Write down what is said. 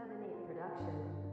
7 8 production.